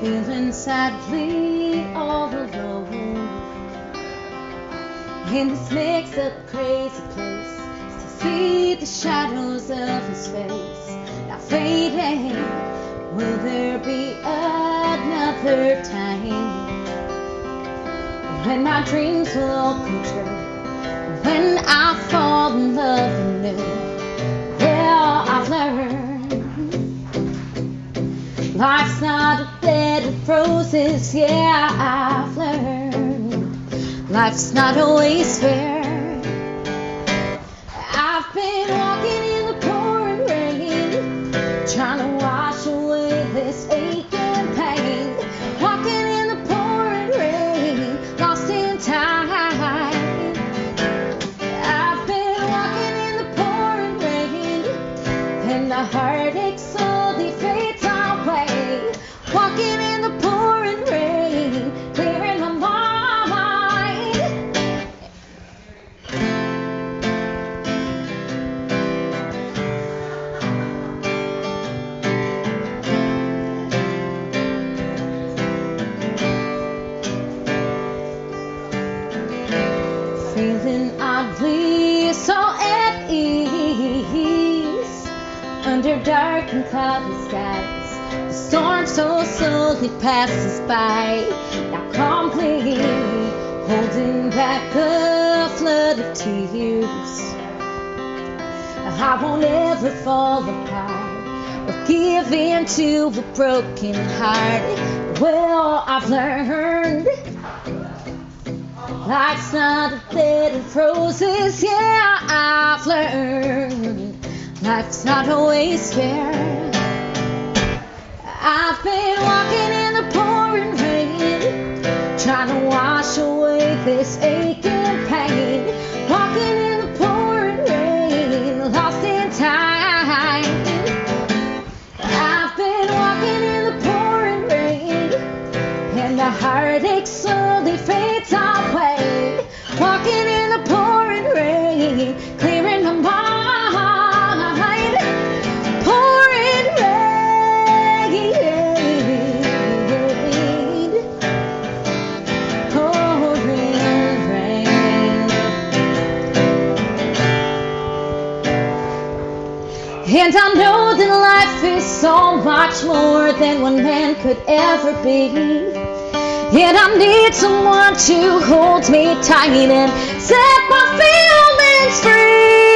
feeling sadly all alone in this mixed up crazy place. Still see the shadows of his face now fading. Will there be another time when my dreams will come true? When I fall in love anew? Life's not a bed of roses. Yeah, I've learned life's not always fair. I've been walking in the pouring rain, trying to wash away this ache and pain. Walking in the pouring rain, lost in time. I've been walking in the pouring rain, and the heartache slowly fades feeling oddly so at ease under dark and cloudy skies. The storm so slowly passes by, now calmly holding back a flood of tears. I won't ever fall apart or give in to a broken heart. Well, I've learned. Life's not a bed of roses, yeah, I've learned. Life's not always fair. I've been walking in the pouring rain, trying to wash away this aching pain. Walking in the pouring rain, lost in time. I've been walking in the pouring rain, and the heartache slowly fades And I know that life is so much more than one man could ever be. And I need someone to hold me tight and set my feelings free.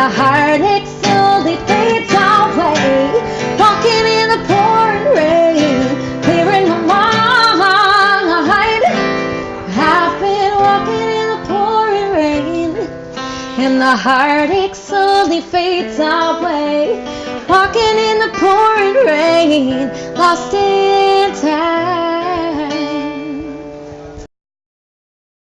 The heartache slowly fades away. Walking in the pouring rain, clearing my mind. I've been walking in the pouring rain, and the heartache slowly fades away. Walking in the pouring rain, lost in time.